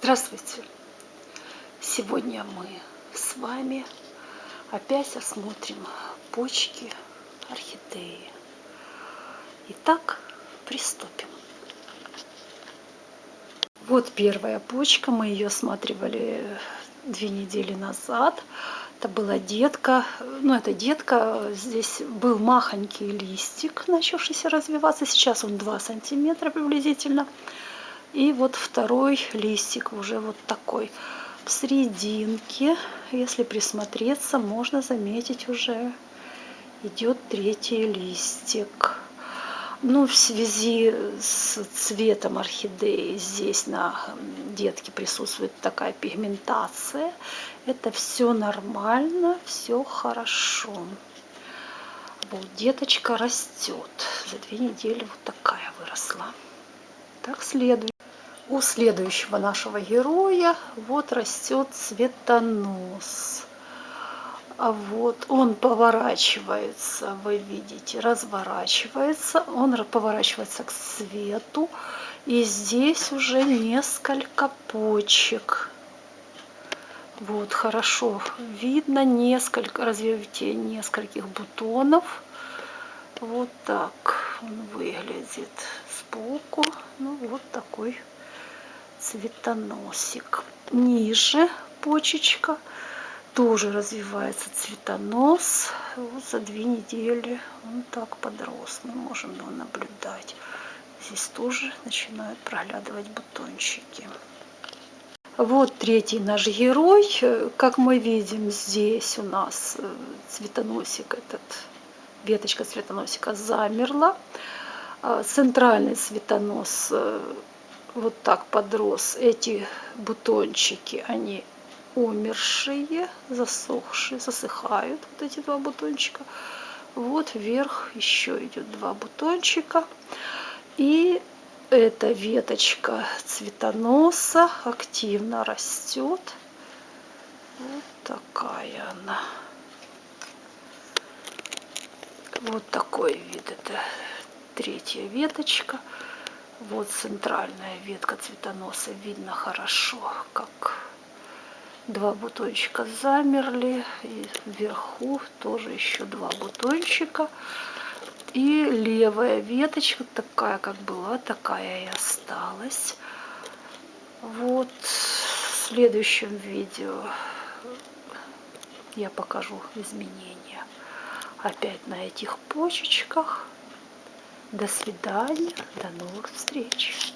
Здравствуйте! Сегодня мы с вами опять осмотрим почки орхидеи. Итак, приступим. Вот первая почка, мы ее осматривали две недели назад. Это была детка, ну это детка, здесь был махонький листик, начавшийся развиваться, сейчас он 2 сантиметра приблизительно. И вот второй листик уже вот такой. В серединке, если присмотреться, можно заметить уже идет третий листик. Ну, в связи с цветом орхидеи здесь на детке присутствует такая пигментация. Это все нормально, все хорошо. Вот деточка растет. За две недели вот такая выросла. Так, следует. У следующего нашего героя вот растет цветонос. А вот он поворачивается, вы видите, разворачивается, он поворачивается к свету. И здесь уже несколько почек. Вот, хорошо видно несколько, развитие нескольких бутонов. Вот так он выглядит сбоку. Ну, вот такой цветоносик. Ниже почечка тоже развивается цветонос. Вот за две недели он так подрос. Мы можем его наблюдать. Здесь тоже начинают проглядывать бутончики. Вот третий наш герой. Как мы видим, здесь у нас э, цветоносик этот, веточка цветоносика замерла. А центральный цветонос э, вот так подрос. Эти бутончики, они умершие, засохшие, засыхают. Вот эти два бутончика. Вот вверх еще идет два бутончика. И эта веточка цветоноса активно растет. Вот такая она. Вот такой вид. Это третья веточка. Вот центральная ветка цветоноса. Видно хорошо, как два бутончика замерли. И вверху тоже еще два бутончика. И левая веточка такая, как была, такая и осталась. Вот в следующем видео я покажу изменения опять на этих почечках. До свидания, до новых встреч.